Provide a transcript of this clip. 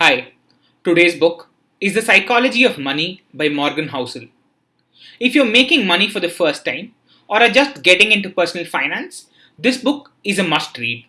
Hi, today's book is The Psychology of Money by Morgan Housel. If you're making money for the first time or are just getting into personal finance, this book is a must read.